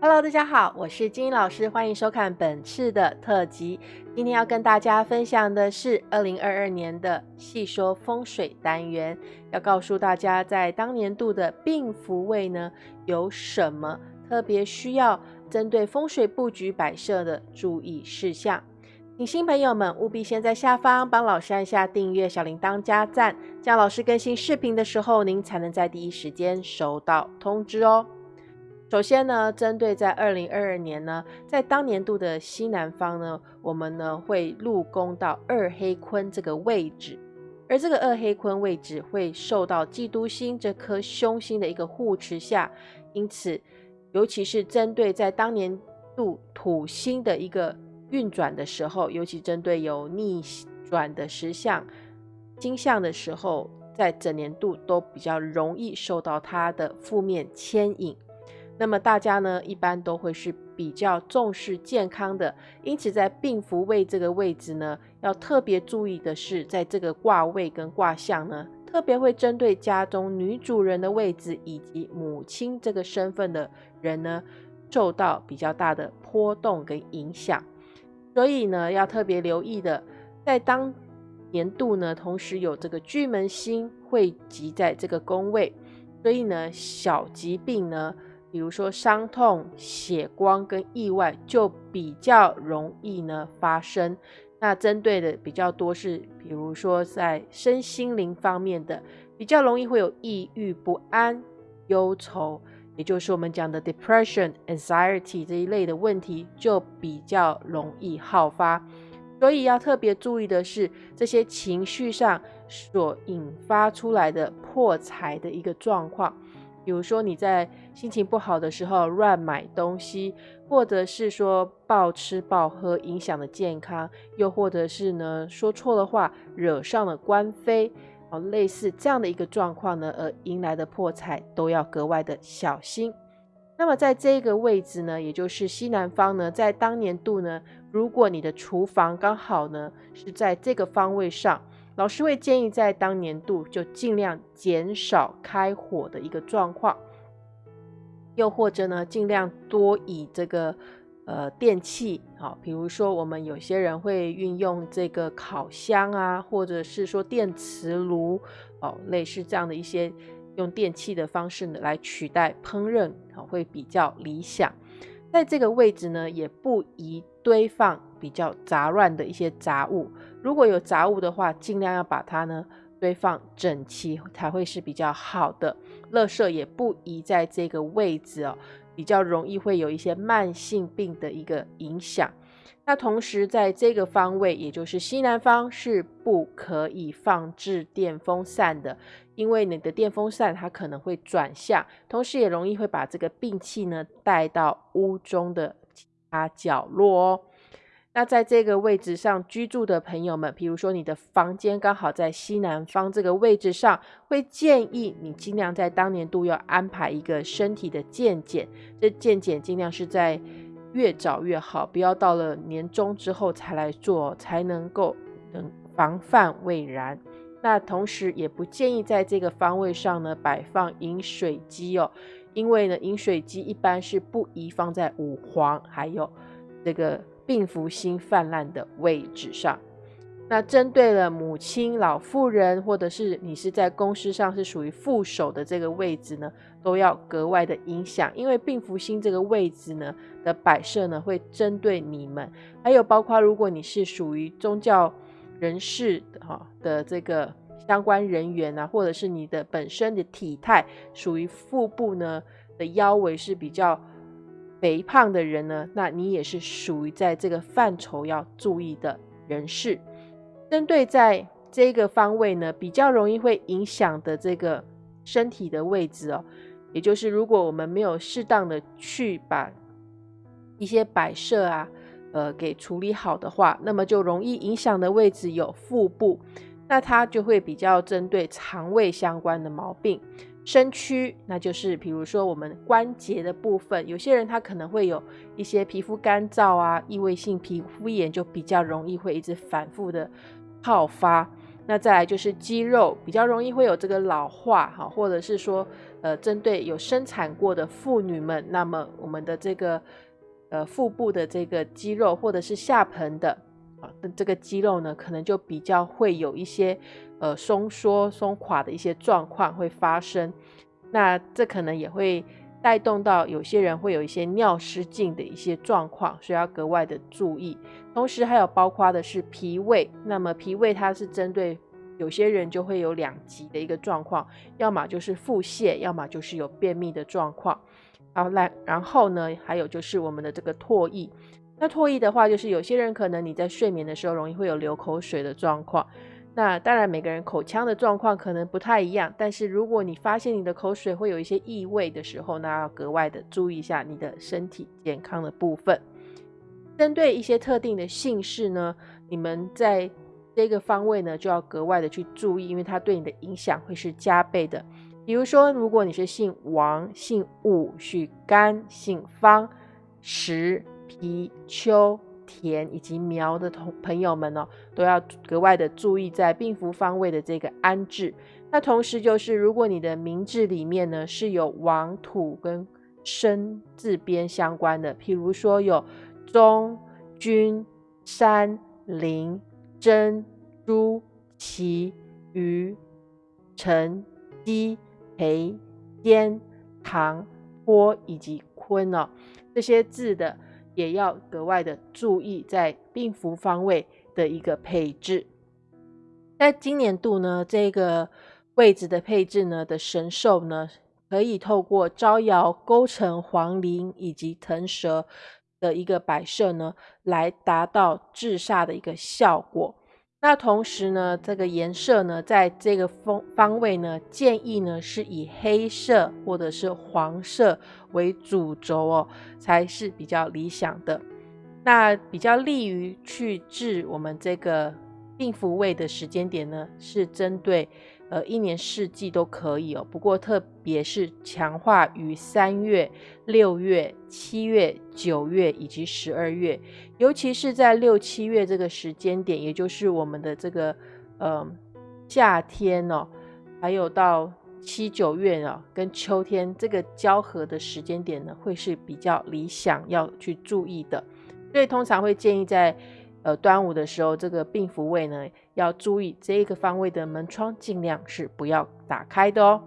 Hello，大家好，我是金英老师，欢迎收看本次的特辑。今天要跟大家分享的是二零二二年的细说风水单元，要告诉大家在当年度的病符位呢有什么特别需要针对风水布局摆设的注意事项。请新朋友们务必先在下方帮老师按下订阅、小铃铛加赞，这样老师更新视频的时候，您才能在第一时间收到通知哦。首先呢，针对在二零二二年呢，在当年度的西南方呢，我们呢会入宫到二黑坤这个位置，而这个二黑坤位置会受到嫉妒星这颗凶星的一个护持下，因此，尤其是针对在当年度土星的一个运转的时候，尤其针对有逆转的石像、金像的时候，在整年度都比较容易受到它的负面牵引。那么大家呢，一般都会是比较重视健康的，因此在病符位这个位置呢，要特别注意的是，在这个卦位跟卦象呢，特别会针对家中女主人的位置以及母亲这个身份的人呢，受到比较大的波动跟影响。所以呢，要特别留意的，在当年度呢，同时有这个巨门星汇集在这个宫位，所以呢，小疾病呢。比如说伤痛、血光跟意外就比较容易呢发生。那针对的比较多是，比如说在身心灵方面的，比较容易会有抑郁、不安、忧愁，也就是我们讲的 depression、anxiety 这一类的问题就比较容易好发。所以要特别注意的是，这些情绪上所引发出来的破财的一个状况。比如说你在心情不好的时候乱买东西，或者是说暴吃暴喝影响了健康，又或者是呢说错了话惹上了官非，哦，类似这样的一个状况呢，而迎来的破财都要格外的小心。那么在这个位置呢，也就是西南方呢，在当年度呢，如果你的厨房刚好呢是在这个方位上。老师会建议在当年度就尽量减少开火的一个状况，又或者呢，尽量多以这个呃电器，好，比如说我们有些人会运用这个烤箱啊，或者是说电磁炉，哦，类似这样的一些用电器的方式呢来取代烹饪，好，会比较理想。在这个位置呢，也不宜堆放比较杂乱的一些杂物。如果有杂物的话，尽量要把它呢堆放整齐，才会是比较好的。垃圾也不宜在这个位置哦，比较容易会有一些慢性病的一个影响。那同时在这个方位，也就是西南方，是不可以放置电风扇的，因为你的电风扇它可能会转向，同时也容易会把这个病气呢带到屋中的其他角落哦。那在这个位置上居住的朋友们，比如说你的房间刚好在西南方这个位置上，会建议你尽量在当年度要安排一个身体的健检。这健检尽量是在越早越好，不要到了年终之后才来做，才能够能防范未然。那同时也不建议在这个方位上呢摆放饮水机哦，因为呢饮水机一般是不宜放在五黄还有这个。病符星泛滥的位置上，那针对了母亲、老妇人，或者是你是在公司上是属于副手的这个位置呢，都要格外的影响，因为病符星这个位置呢的摆设呢，会针对你们，还有包括如果你是属于宗教人士哈的这个相关人员啊，或者是你的本身的体态属于腹部呢的腰围是比较。肥胖的人呢，那你也是属于在这个范畴要注意的人士。针对在这个方位呢，比较容易会影响的这个身体的位置哦，也就是如果我们没有适当的去把一些摆设啊，呃，给处理好的话，那么就容易影响的位置有腹部，那它就会比较针对肠胃相关的毛病。身躯，那就是比如说我们关节的部分，有些人他可能会有一些皮肤干燥啊，异位性皮肤炎就比较容易会一直反复的好发。那再来就是肌肉，比较容易会有这个老化哈，或者是说呃，针对有生产过的妇女们，那么我们的这个呃腹部的这个肌肉，或者是下盆的啊的这个肌肉呢，可能就比较会有一些呃松缩、松垮的一些状况会发生。那这可能也会带动到有些人会有一些尿失禁的一些状况，所以要格外的注意。同时还有包括的是脾胃，那么脾胃它是针对。有些人就会有两极的一个状况，要么就是腹泻，要么就是有便秘的状况。好，来，然后呢，还有就是我们的这个唾液。那唾液的话，就是有些人可能你在睡眠的时候容易会有流口水的状况。那当然每个人口腔的状况可能不太一样，但是如果你发现你的口水会有一些异味的时候，那要格外的注意一下你的身体健康的部分。针对一些特定的姓氏呢，你们在。这个方位呢，就要格外的去注意，因为它对你的影响会是加倍的。比如说，如果你是姓王、姓武、许甘、姓方、石、皮、丘、田以及苗的同朋友们呢，都要格外的注意在病符方位的这个安置。那同时就是，如果你的名字里面呢是有王、土跟生字边相关的，譬如说有中、君、山、林。珍、朱、齐、于、陈、姬、裴、坚、唐、坡以及坤哦，这些字的也要格外的注意在病符方位的一个配置。在今年度呢，这个位置的配置呢的神兽呢，可以透过招摇、勾陈、黄陵以及腾蛇。的一个摆设呢，来达到制煞的一个效果。那同时呢，这个颜色呢，在这个方方位呢，建议呢是以黑色或者是黄色为主轴哦，才是比较理想的。那比较利于去治我们这个病符位的时间点呢，是针对。呃，一年四季都可以哦，不过特别是强化于三月、六月、七月、九月以及十二月，尤其是在六七月这个时间点，也就是我们的这个呃夏天哦，还有到七九月啊，跟秋天这个交合的时间点呢，会是比较理想要去注意的，所以通常会建议在。呃，端午的时候，这个病符位呢，要注意这一个方位的门窗尽量是不要打开的哦。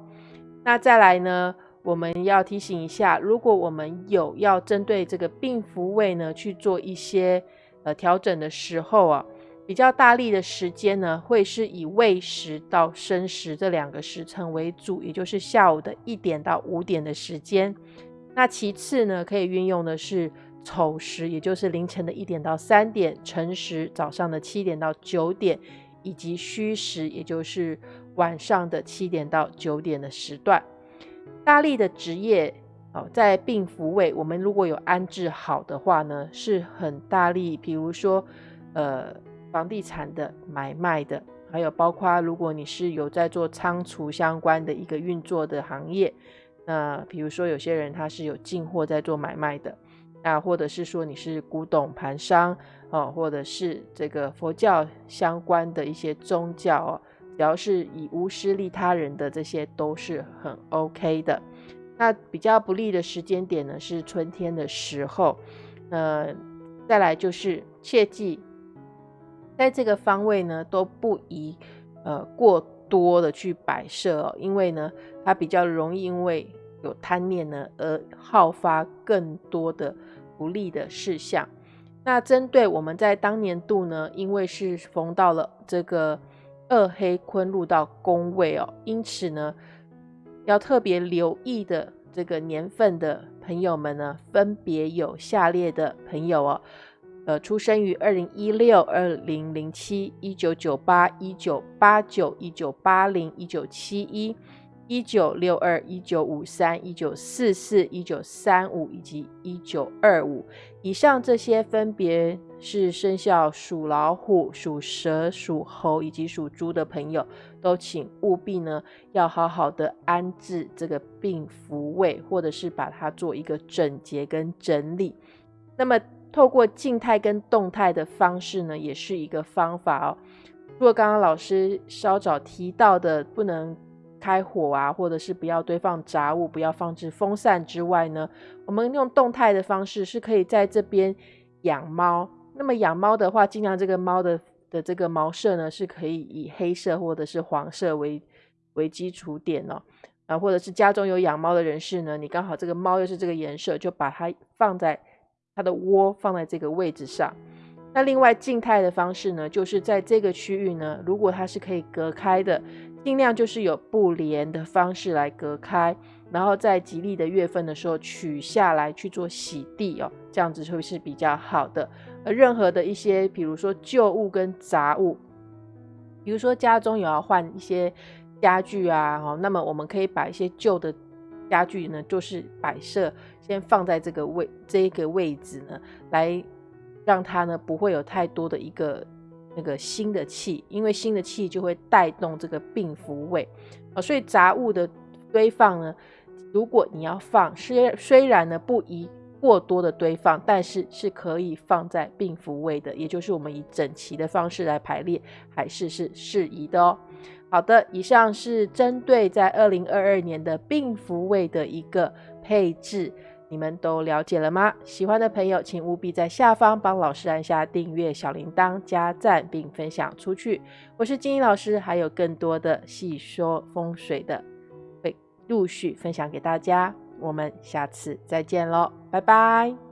那再来呢，我们要提醒一下，如果我们有要针对这个病符位呢去做一些呃调整的时候啊，比较大力的时间呢，会是以未时到申时这两个时辰为主，也就是下午的一点到五点的时间。那其次呢，可以运用的是。丑时，也就是凌晨的一点到三点；辰时，早上的七点到九点；以及戌时，也就是晚上的七点到九点的时段。大力的职业哦，在病符位，我们如果有安置好的话呢，是很大力。比如说，呃，房地产的买卖的，还有包括如果你是有在做仓储相关的一个运作的行业，那比如说有些人他是有进货在做买卖的。那或者是说你是古董盘商哦，或者是这个佛教相关的一些宗教哦，只要是以无私利他人的这些都是很 OK 的。那比较不利的时间点呢是春天的时候，呃，再来就是切记在这个方位呢都不宜呃过多的去摆设哦，因为呢它比较容易因为有贪念呢而好发更多的。不利的事项。那针对我们在当年度呢，因为是逢到了这个二黑坤入到宫位哦，因此呢，要特别留意的这个年份的朋友们呢，分别有下列的朋友哦，呃，出生于二零一六、二零零七、一九九八、一九八九、一九八零、一九七一。一九六二、一九五三、一九四四、一九三五以及一九二五以上，这些分别是生肖属老虎、属蛇、属猴以及属猪的朋友，都请务必呢要好好的安置这个病符位，或者是把它做一个整洁跟整理。那么，透过静态跟动态的方式呢，也是一个方法哦。如果刚刚老师稍早提到的不能。开火啊，或者是不要堆放杂物，不要放置风扇之外呢，我们用动态的方式是可以在这边养猫。那么养猫的话，尽量这个猫的的这个毛色呢，是可以以黑色或者是黄色为为基础点哦。啊，或者是家中有养猫的人士呢，你刚好这个猫又是这个颜色，就把它放在它的窝放在这个位置上。那另外静态的方式呢，就是在这个区域呢，如果它是可以隔开的。尽量就是有布帘的方式来隔开，然后在吉利的月份的时候取下来去做洗地哦，这样子会是比较好的。而任何的一些，比如说旧物跟杂物，比如说家中有要换一些家具啊，哦，那么我们可以把一些旧的家具呢，就是摆设先放在这个位这个位置呢，来让它呢不会有太多的一个。那个新的气，因为新的气就会带动这个病符位啊，所以杂物的堆放呢，如果你要放，虽虽然呢不宜过多的堆放，但是是可以放在病符位的，也就是我们以整齐的方式来排列，还是是适宜的哦。好的，以上是针对在二零二二年的病符位的一个配置。你们都了解了吗？喜欢的朋友，请务必在下方帮老师按下订阅、小铃铛、加赞，并分享出去。我是金英老师，还有更多的细说风水的会陆续分享给大家。我们下次再见喽，拜拜。